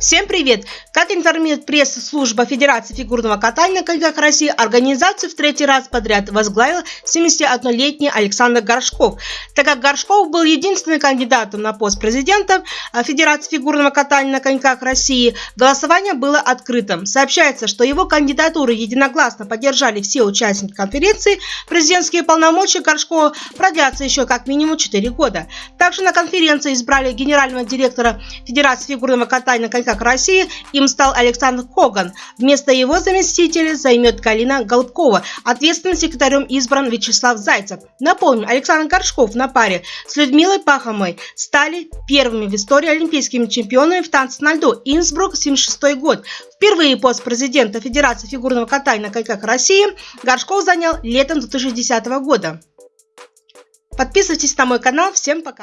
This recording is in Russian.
Всем привет! Как информирует пресс-служба Федерации фигурного катания на коньках России, организацию в третий раз подряд возглавил 71-летний Александр Горшков. Так как Горшков был единственным кандидатом на пост президента э, Федерации фигурного катания на коньках России, голосование было открытым. Сообщается, что его кандидатуру единогласно поддержали все участники конференции. Президентские полномочия Горшкова продлятся еще как минимум 4 года. Также на конференции избрали генерального директора Федерации фигурного катания на коньках как России, им стал Александр Коган. Вместо его заместителя займет Галина Голубкова. Ответственным секретарем избран Вячеслав Зайцев. Напомню, Александр Горшков на паре с Людмилой Пахомой стали первыми в истории олимпийскими чемпионами в танце на льду. Инсбрук, 76 год. Впервые пост президента Федерации фигурного катания на коньках России Горшков занял летом 2010 года. Подписывайтесь на мой канал. Всем пока!